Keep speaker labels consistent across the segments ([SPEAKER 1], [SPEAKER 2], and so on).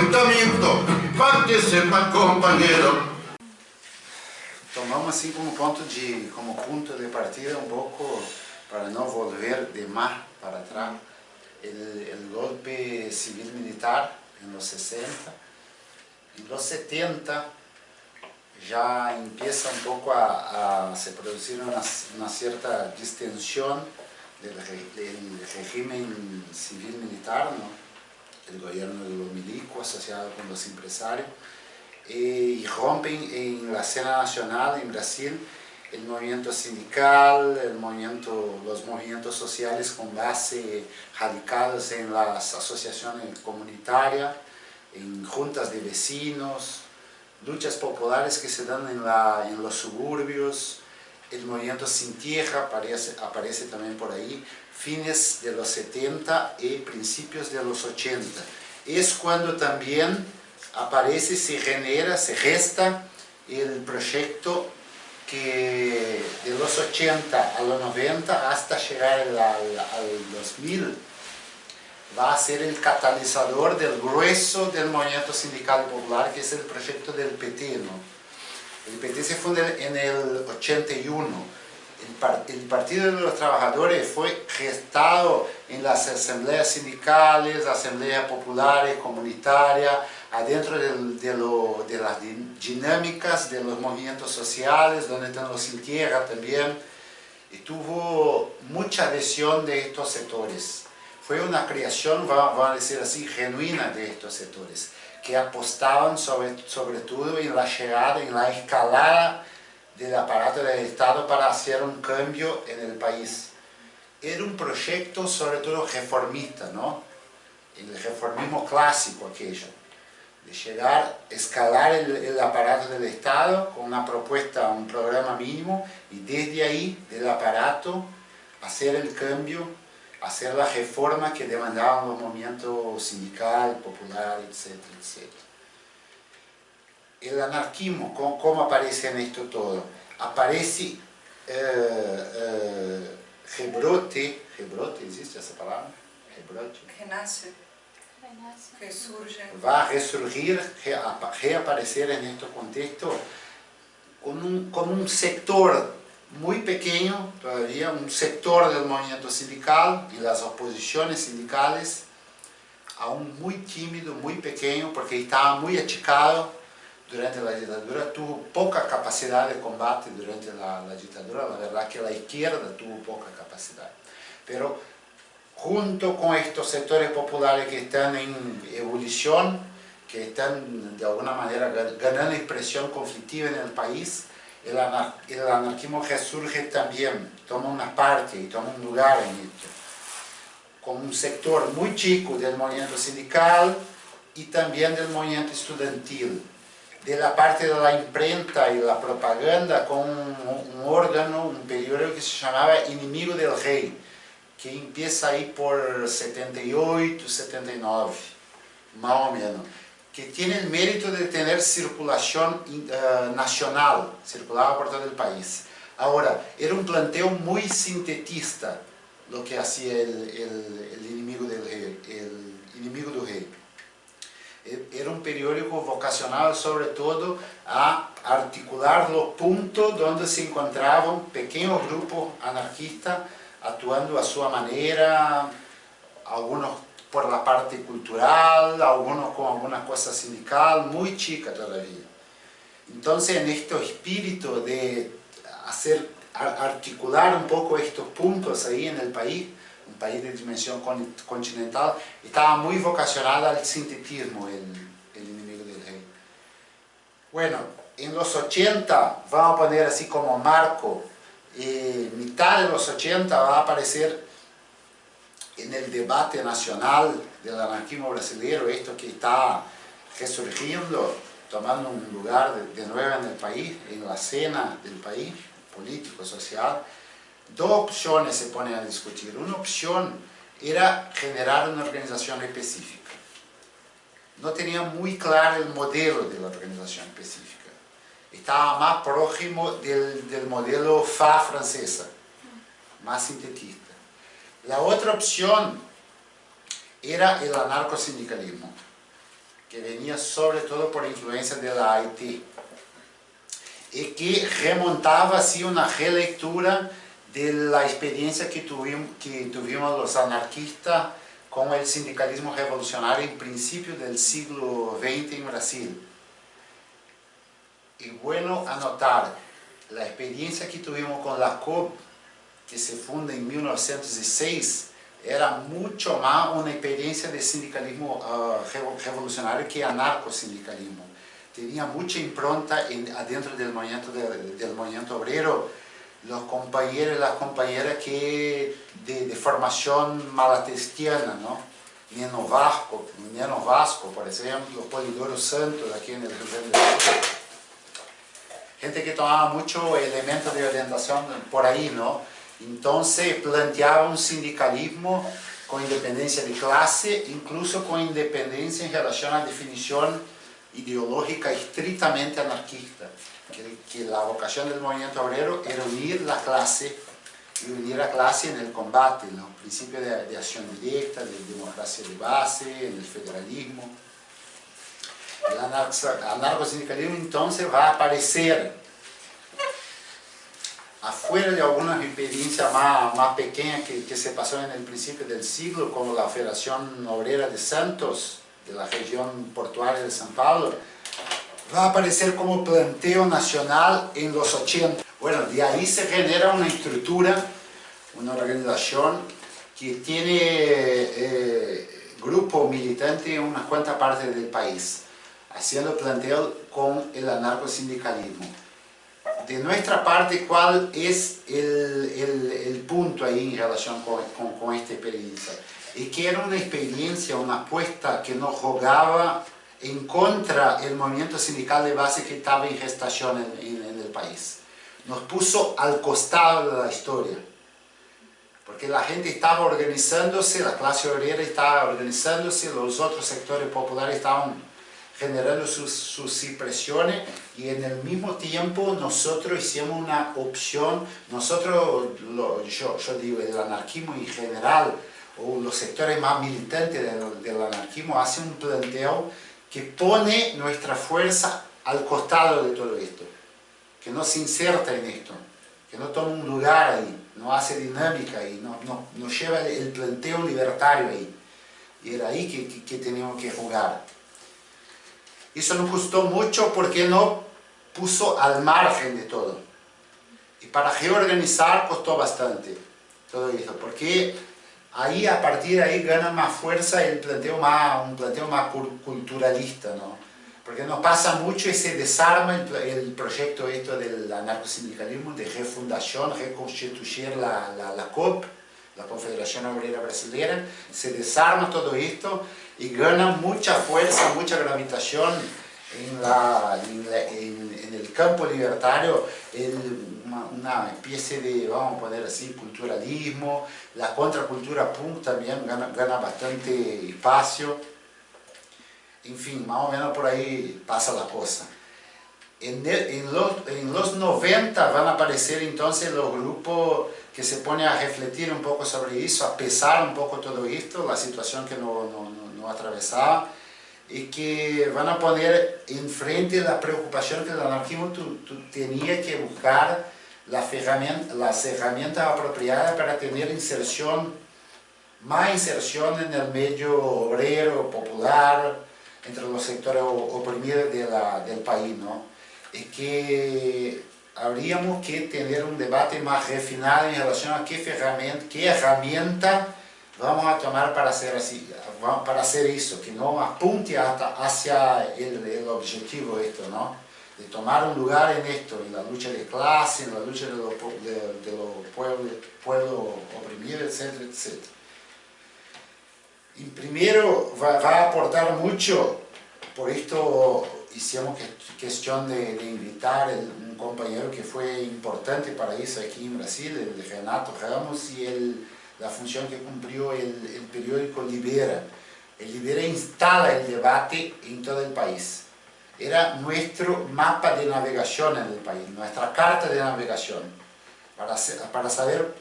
[SPEAKER 1] enfrentamiento, para sepa compañero.
[SPEAKER 2] Tomamos así como punto de, como punto de partida un poco para no volver de más para atrás el, el golpe civil militar en los 60. En los 70 ya empieza un poco a, a se producir una, una, cierta distensión del, del, régimen civil militar, ¿no? El gobierno de los milicos asociado con los empresarios, eh, y rompen en la escena nacional en Brasil el movimiento sindical, el movimiento, los movimientos sociales con base radicados en las asociaciones comunitarias, en juntas de vecinos, luchas populares que se dan en, la, en los suburbios, el movimiento sin tierra aparece, aparece también por ahí, fines de los 70 y principios de los 80. Es cuando también aparece, se genera, se gesta el proyecto que de los 80 a los 90 hasta llegar al, al 2000 va a ser el catalizador del grueso del movimiento sindical popular que es el proyecto del PT. ¿no? El PT se funda en el 81. El, Partido de los Trabajadores fue gestado en las asambleas sindicales, asambleas populares, comunitarias, adentro de, de, lo, de, las dinámicas de los movimientos sociales, donde están los sin tierra también, y tuvo mucha adhesión de estos sectores. Fue una creación, vamos a decir así, genuina de estos sectores, que apostaban sobre, sobre todo en la llegada, en la escalada del aparato del Estado para hacer un cambio en el país. Era un proyecto sobre todo reformista, ¿no? El reformismo clásico aquello de llegar, escalar el, aparato del Estado con una propuesta, un programa mínimo y desde ahí, del aparato, hacer el cambio, hacer la reforma que demandaban los movimientos sindical, popular, etcétera, etcétera. El anarquismo, ¿cómo, cómo aparece en esto todo? Aparece eh, eh, rebrote, rebrote, ¿existe esa palabra? Rebrote.
[SPEAKER 3] Renace Resurge.
[SPEAKER 2] Va a resurgir, reaparecer en este contexto con un, con un sector muy pequeño todavía, un sector del movimiento sindical y las oposiciones sindicales, aún muy tímido, muy pequeño, porque estaba muy achicado durante la dictadura, tuvo poca capacidad de combate durante la, la dictadura, la verdad que la izquierda tuvo poca capacidad. Pero junto con estos sectores populares que están en ebullición, que están de alguna manera ganando expresión conflictiva en el país, el, el anarquismo resurge también, toma una parte y toma un lugar en esto, con un sector muy chico del movimiento sindical y también del movimiento estudiantil, de la parte de la imprenta y la propaganda con un, órgano, un periódico que se llamaba Enemigo del Rey, que empieza ahí por 78, 79, más o menos, que tiene el mérito de tener circulación uh, nacional, circulaba por todo el país. Ahora, era un planteo muy sintetista lo que hacía el, el, el enemigo del rey, el enemigo del rey. Era un periódico vocacionado sobre todo a articular los puntos donde se encontraban pequeños grupos anarquistas actuando a su manera, algunos por la parte cultural, algunos con alguna cosa sindical, muy chica todavía. Entonces, en este espíritu de hacer, articular un poco estos puntos ahí en el país, un país de dimensión continental, estaba muy vocacionado al sintetismo el, el enemigo del rey. Bueno, en los 80, vamos a poner así como marco, eh, mitad de los 80 va a aparecer en el debate nacional del anarquismo brasileño, esto que está resurgiendo, tomando un lugar de, de nuevo en el país, en la escena del país, político, social, dos opciones se ponen a discutir. Una opción era generar una organización específica. No tenía muy claro el modelo de la organización específica estaba más próximo del, del modelo FA francesa, más sintetista. La otra opción era el anarcosindicalismo. que venía sobre todo por influencia de la Haití, y que remontaba así una relectura de la experiencia que tuvimos, que tuvimos los anarquistas con el sindicalismo revolucionario en principio del siglo XX en Brasil. Y bueno anotar la experiencia que tuvimos con la COP, que se funda en 1906, era mucho más una experiencia de sindicalismo uh, revolucionario que anarcosindicalismo. Tenía mucha impronta en, adentro del movimiento, de, del movimiento obrero, los compañeros y las compañeras que de, de formación malatestiana, ¿no? Neno Vasco, Neno Vasco, por ejemplo, Polidoro Santos, aquí en el Rio Grande do Sul. Gente que tomaba mucho elementos de orientación por ahí, ¿no? Entonces planteaba un sindicalismo con independencia de clase, incluso con independencia en relación a la definición ideológica estrictamente anarquista que, la vocación del movimiento obrero era unir la clase y unir la clase en el combate, en los principios de, de acción directa, de democracia de base, en el federalismo. El anarcosindicalismo entonces va a aparecer afuera de algunas experiencias más, más pequeñas que, que, se pasó en el principio del siglo, como la Federación Obrera de Santos, de la región portuaria de San Paulo, va a aparecer como planteo nacional en los 80. Bueno, de ahí se genera una estructura, una organización que tiene eh, grupo militante en unas cuantas partes del país, haciendo planteo con el anarcosindicalismo. De nuestra parte, ¿cuál es el, el, punto ahí en relación con, con, con esta experiencia? Es que era una experiencia, una apuesta que nos jugaba en contra del movimiento sindical de base que estaba en gestación en, en, en, el país. Nos puso al costado de la historia, porque la gente estaba organizándose, la clase obrera estaba organizándose, los otros sectores populares estaban generando sus, sus impresiones y en el mismo tiempo nosotros hicimos una opción, nosotros, lo, yo, yo digo, el anarquismo en general, o los sectores más militantes del, del anarquismo hacen un planteo que pone nuestra fuerza al costado de todo esto, que no se inserta en esto, que no toma un lugar ahí, no hace dinámica ahí, no, no, no lleva el planteo libertario ahí. Y era ahí que, que, que teníamos que jugar. Eso nos gustó mucho porque no puso al margen de todo. Y para reorganizar costó bastante todo esto, porque ahí a partir de ahí gana más fuerza el planteo más, un planteo más culturalista, ¿no? Porque nos pasa mucho y se desarma el, el proyecto esto del anarcosindicalismo, de refundación, reconstituir la, la, la COP, la Confederación Obrera Brasileña, se desarma todo esto y gana mucha fuerza, mucha gravitación en, la, en, la, en, en el campo libertario, el, una, una, especie de, vamos a poner así, culturalismo, la contracultura punk también gana, gana bastante espacio, en fin, más o menos por ahí pasa la cosa. En, en, los, en, los, 90 van a aparecer entonces los grupos que se ponen a refletir un poco sobre eso, a pesar un poco todo esto, la situación que no, no, no, no atravesaba, y que van a poner enfrente la preocupación que el anarquismo tú, tú tenía que buscar la herramienta, las herramientas apropiadas para tener inserción, más inserción en el medio obrero, popular, entre los sectores oprimidos de la, del país, ¿no? Y que habríamos que tener un debate más refinado en relación a qué herramienta, qué herramienta vamos a tomar para hacer, así, para hacer eso, que no apunte hasta hacia el, el objetivo esto, ¿no? de tomar un lugar en esto, en la lucha de clase, en la lucha de los de, de lo pueblos pueblo oprimidos, etcétera, etcétera. Y primero va, va, a aportar mucho, por esto hicimos que, cuestión de, de invitar el, un compañero que fue importante para eso aquí en Brasil, el Renato Ramos, y el, la función que cumplió el, el periódico Libera. El Libera instala el debate en todo el país era nuestro mapa de navegación en el país, nuestra carta de navegación. Para, para saber,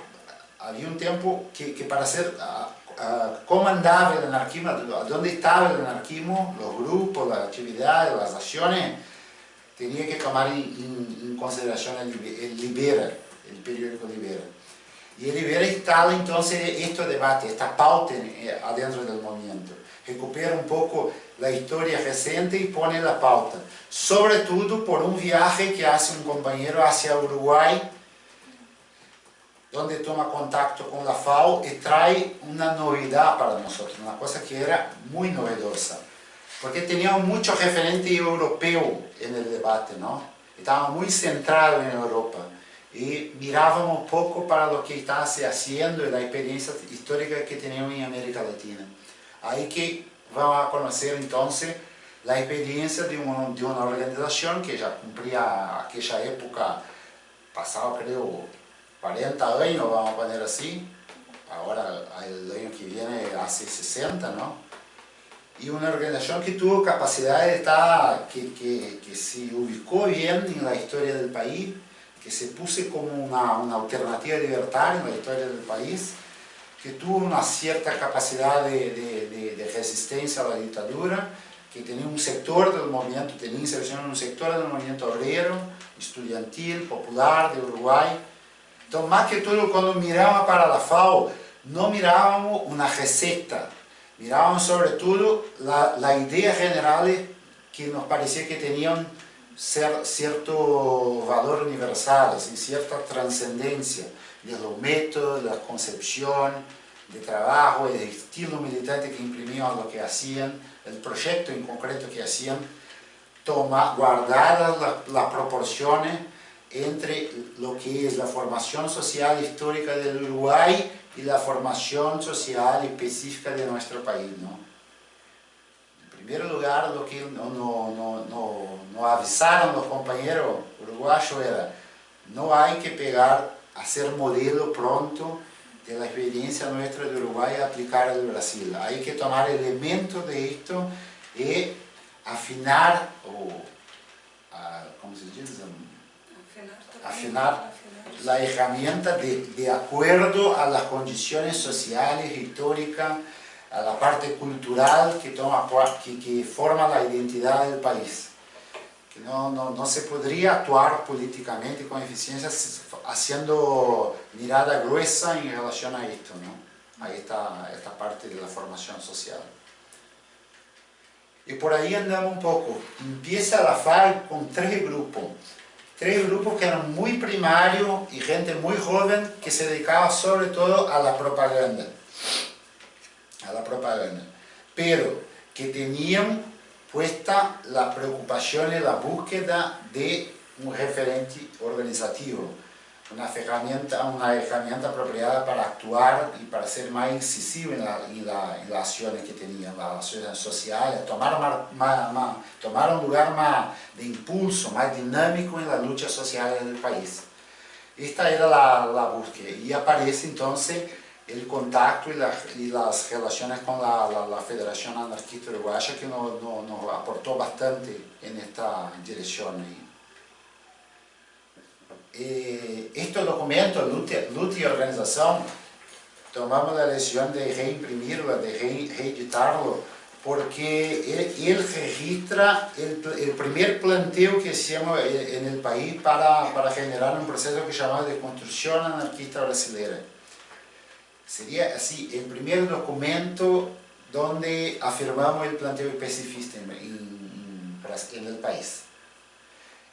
[SPEAKER 2] había un tiempo que, que para hacer, uh, cómo andaba el anarquismo, dónde estaba el anarquismo, los grupos, las actividades, las acciones, tenía que tomar en, consideración el, Libera, el periódico Libera. Y Libera instala entonces este debate, esta pauta eh, adentro del movimiento. Recupera un poco la historia reciente y pone la pauta. Sobre todo por un viaje que hace un compañero hacia Uruguay donde toma contacto con la FAO y trae una novedad para nosotros, una cosa que era muy novedosa, porque teníamos mucho referente europeo en el debate, ¿no? Estábamos muy centrados en Europa y mirábamos poco para lo que se haciendo y la experiencia histórica que teníamos en América Latina. Ahí que vamos a conocer entonces la experiencia de, de una organización que ya cumplía aquella época, pasado creo 40 años, vamos a poner así, ahora el año que viene hace 60, ¿no? Y una organización que tuvo capacidad de estar, que, que, que se ubicó bien en la historia del país, que se puso como una, una alternativa libertaria en la historia del país, que tuvo una cierta capacidad de, de, de, resistencia a la dictadura, que tenía un sector del movimiento, tenía inserción en un sector del movimiento obrero, estudiantil, popular de Uruguay, entonces, más que todo, cuando mirábamos para la FAO, no mirábamos una receta, mirábamos sobre todo las la ideas generales que nos parecía que tenían cierto valor universal, y cierta trascendencia de los métodos, de la concepción, de trabajo, el estilo militante que imprimían lo que hacían, el proyecto en concreto que hacían, toma, guardadas las proporciones entre lo que es la formación social histórica del Uruguay y la formación social específica de nuestro país. ¿no? Primer lugar, lo que no, no, no, no avisaron los compañeros uruguayos era no hay que pegar, hacer modelo pronto de la experiencia nuestra de Uruguay y aplicar al Brasil. Hay que tomar elementos de esto y afinar, o, a, ¿cómo se dice? afinar la herramienta de, de, acuerdo a las condiciones sociales, históricas, a la parte cultural que, toma, que, que forma la identidad del país. Que no, no, no, se podría actuar políticamente con eficiencia haciendo mirada gruesa en relación a esto. ¿no? Ahí está esta parte de la formación social. Y por ahí andamos un poco. Empieza la FARC con tres grupos tres grupos que eran muy primarios y gente muy joven que se dedicaba sobre todo a la propaganda. A la propaganda. Pero que tenían puesta la preocupación y la búsqueda de un referente organizativo una herramienta, una herramienta apropiada para actuar y para ser más incisivo en, la, en, la, en las acciones que tenían, las acciones sociales, tomar, más, más, tomar un lugar más de impulso, más dinámico en las luchas sociales del país. Esta era la, la búsqueda y aparece entonces el contacto y, la, y las relaciones con la, la, Federación Anarquista Uruguaya que nos, nos, aportó bastante en esta dirección. Eh, estos documentos, lucha, y organización, tomamos la decisión de reimprimirlo, de reeditarlo, porque él, registra el, primer planteo que hicimos en el país para, para generar un proceso que llamamos de construcción anarquista brasileña. Sería así, el primer documento donde afirmamos el planteo específico en el país.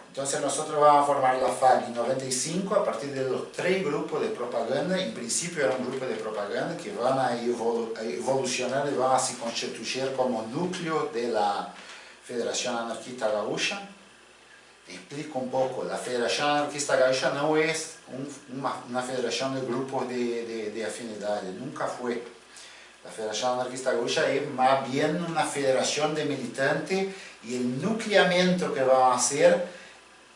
[SPEAKER 2] Entonces nosotros vamos a formar la FAG en 95 a partir de los tres grupos de propaganda. En principio era un grupo de propaganda que van a evolucionar y van a se constituir como núcleo de la Federación Anarquista Gaúcha. Explico un poco, la Federación Anarquista Gaúcha no es una, federación de grupos de, de, de nunca fue. La Federación Anarquista Gaúcha es más bien una federación de militantes y el nucleamiento que a hacer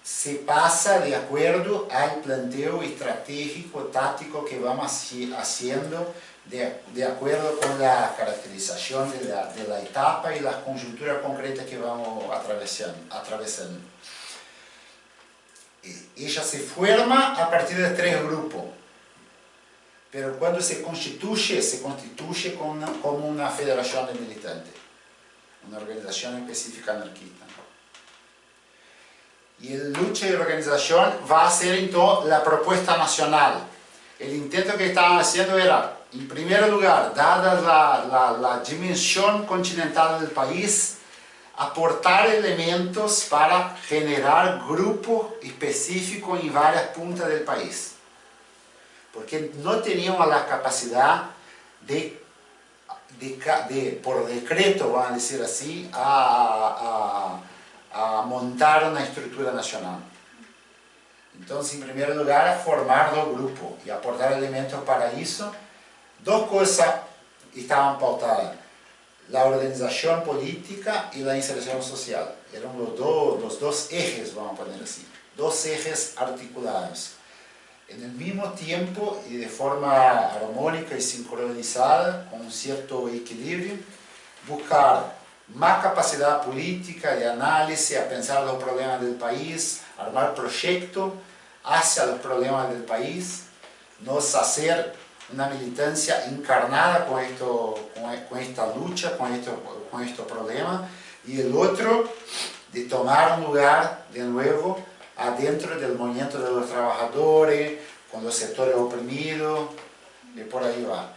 [SPEAKER 2] se pasa de acuerdo al planteo estratégico, táctico que vamos haciendo de, de caracterización de la, de la, etapa y la conjuntura concreta que vamos atravesando. atravesando. Ella se forma a partir de tres grupos. pero cuando se constituye, se constituye como una, federación de militantes, una organización específica anarquista. Y el lucha y organización va a ser entonces la propuesta nacional. El intento que estaban haciendo era, en primer lugar, dada la, la dimensión continental del país, aportar elementos para generar grupos específicos en varias puntas del país. Porque no teníamos la capacidad de, por decreto, vamos a decir así, a, montar una estructura nacional. Entonces, en primer lugar, formar dos grupos y aportar elementos para eso. Dos cosas estaban pautadas la organización política y la inserción social. Eran los, dos, los dos ejes, vamos a poner así, dos ejes articulados. En el mismo tiempo y de forma armónica y sincronizada, con un cierto equilibrio, buscar más capacidad política de análisis, a pensar los problemas del país, armar proyectos hacia los problemas del país, nos hacer una militancia encarnada con, esto, con, esta lucha, con, esto, con estos problemas, y el otro de tomar lugar de nuevo adentro del movimiento de los trabajadores, con los sectores oprimidos, y por ahí va.